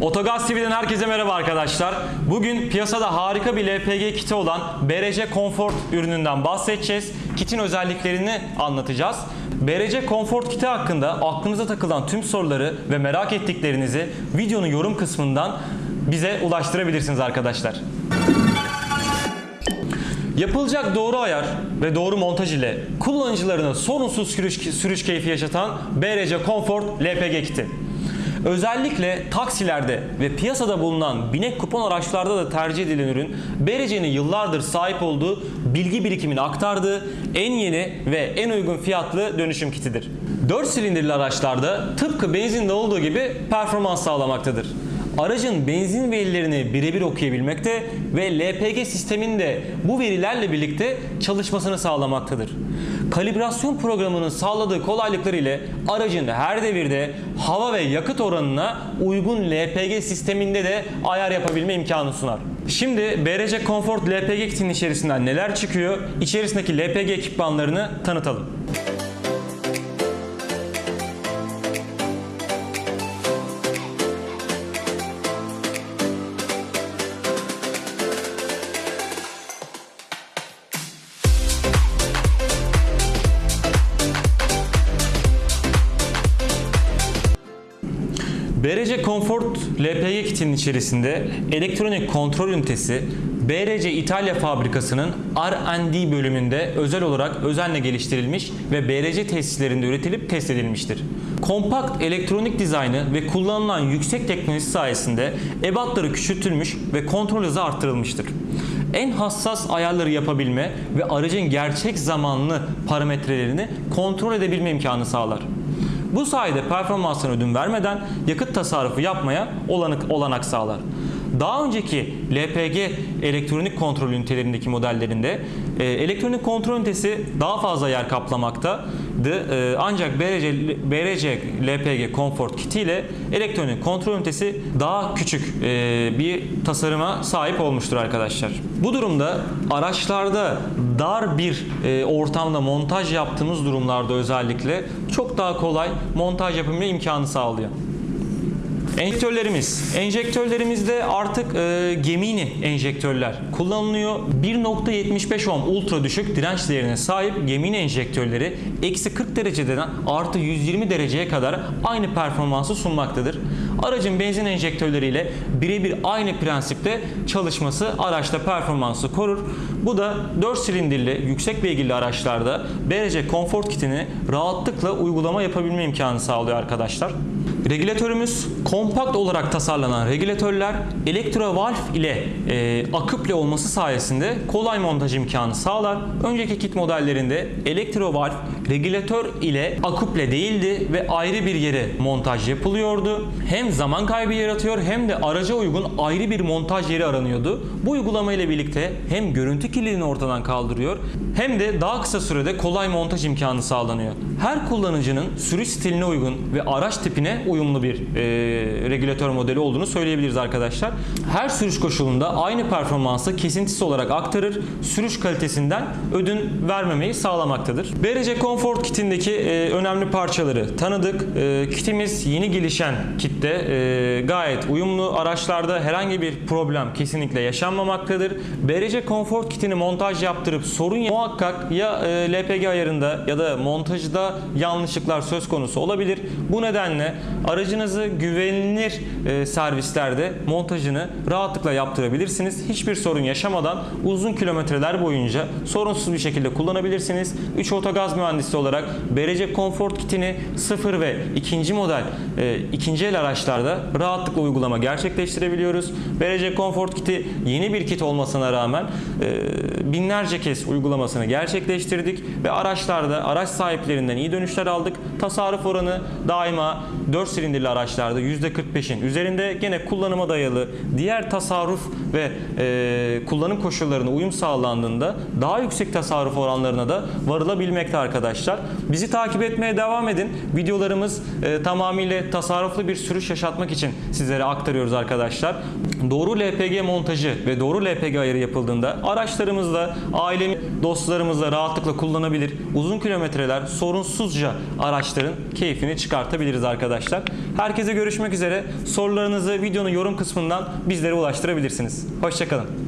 Otogaz TV'den herkese merhaba arkadaşlar. Bugün piyasada harika bir LPG kiti olan BRC Comfort ürününden bahsedeceğiz. Kitin özelliklerini anlatacağız. BRC Comfort kiti hakkında aklınıza takılan tüm soruları ve merak ettiklerinizi videonun yorum kısmından bize ulaştırabilirsiniz arkadaşlar. Yapılacak doğru ayar ve doğru montaj ile kullanıcılarına sorunsuz sürüş, sürüş keyfi yaşatan BRC Comfort LPG kiti. Özellikle taksilerde ve piyasada bulunan binek kupon araçlarda da tercih edilen ürün BRC'nin yıllardır sahip olduğu bilgi birikimini aktardığı en yeni ve en uygun fiyatlı dönüşüm kitidir. 4 silindirli araçlarda tıpkı benzinde olduğu gibi performans sağlamaktadır aracın benzin verilerini birebir okuyabilmekte ve LPG sisteminde bu verilerle birlikte çalışmasını sağlamaktadır. Kalibrasyon programının sağladığı kolaylıklar ile aracın her devirde hava ve yakıt oranına uygun LPG sisteminde de ayar yapabilme imkanı sunar. Şimdi BRC Comfort LPG kitinin içerisinden neler çıkıyor? İçerisindeki LPG ekipmanlarını tanıtalım. BRC Comfort LPG kitinin içerisinde elektronik kontrol ünitesi BRC İtalya fabrikasının R&D bölümünde özel olarak özenle geliştirilmiş ve BRC tesislerinde üretilip test edilmiştir. Kompakt elektronik dizaynı ve kullanılan yüksek teknolojisi sayesinde ebatları küçültülmüş ve kontrol hızı arttırılmıştır. En hassas ayarları yapabilme ve aracın gerçek zamanlı parametrelerini kontrol edebilme imkanı sağlar. Bu sayede performansına ödün vermeden yakıt tasarrufu yapmaya olanak, olanak sağlar. Daha önceki LPG elektronik kontrol ünitelerindeki modellerinde e, elektronik kontrol ünitesi daha fazla yer kaplamaktadı. E, ancak BRC, BRC LPG Comfort kiti ile elektronik kontrol ünitesi daha küçük e, bir tasarıma sahip olmuştur arkadaşlar. Bu durumda araçlarda dar bir e, ortamda montaj yaptığımız durumlarda özellikle çok daha kolay montaj yapabilme imkanı sağlıyor. Enjektörlerimiz. Enjektörlerimizde artık e, Gemini enjektörler kullanılıyor. 1.75 ohm ultra düşük direnç değerine sahip Gemini enjektörleri eksi 40 dereceden artı 120 dereceye kadar aynı performansı sunmaktadır. Aracın benzin enjektörleriyle birebir aynı prensipte çalışması araçta performansı korur. Bu da 4 silindirli yüksek beygirli araçlarda BRC Comfort kitini rahatlıkla uygulama yapabilme imkanı sağlıyor arkadaşlar. Regülatörümüz kompakt olarak tasarlanan regülatörler elektrovalf ile e, aküple olması sayesinde kolay montaj imkanı sağlar. Önceki kit modellerinde elektrovalf regülatör ile aküple değildi ve ayrı bir yere montaj yapılıyordu. Hem zaman kaybı yaratıyor hem de araca uygun ayrı bir montaj yeri aranıyordu. Bu uygulama ile birlikte hem görüntü kirliliğini ortadan kaldırıyor hem de daha kısa sürede kolay montaj imkanı sağlanıyor. Her kullanıcının sürüş stiline uygun ve araç tipine uyumlu bir e, regülatör modeli olduğunu söyleyebiliriz arkadaşlar. Her sürüş koşulunda aynı performansı kesintisiz olarak aktarır, sürüş kalitesinden ödün vermemeyi sağlamaktadır. BRC Comfort kitindeki e, önemli parçaları tanıdık. E, kitimiz yeni gelişen kitte e, gayet uyumlu. Araçlarda herhangi bir problem kesinlikle yaşanmamaktadır. BRC Comfort kitini montaj yaptırıp sorun muhakkak ya e, LPG ayarında ya da montajda yanlışlıklar söz konusu olabilir. Bu nedenle aracınızı güvenilir e, servislerde montajını rahatlıkla yaptırabilirsiniz. Hiçbir sorun yaşamadan uzun kilometreler boyunca sorunsuz bir şekilde kullanabilirsiniz. 3 otogaz mühendisi olarak BRC Comfort kitini 0 ve 2. model e, ikinci el araçlarda rahatlıkla uygulama gerçekleştirebiliyoruz. BRC Comfort kiti yeni bir kit olmasına rağmen e, binlerce kez uygulamasını gerçekleştirdik ve araçlarda araç sahiplerinden iyi dönüşler aldık. Tasarruf oranı daima 4 silindirli araçlarda %45'in üzerinde gene kullanıma dayalı diğer tasarruf ve e, kullanım koşullarına uyum sağlandığında daha yüksek tasarruf oranlarına da varılabilmekte arkadaşlar. Bizi takip etmeye devam edin. Videolarımız e, tamamıyla tasarruflu bir sürüş yaşatmak için sizlere aktarıyoruz arkadaşlar. Doğru LPG montajı ve doğru LPG ayarı yapıldığında araçlarımızda aile dostlarımız da rahatlıkla kullanabilir. Uzun kilometreler sorunsuzca araçların keyfini çıkartabiliriz arkadaşlar. Herkese görüşmek üzere. Sorularınızı videonun yorum kısmından bizlere ulaştırabilirsiniz. Hoşçakalın.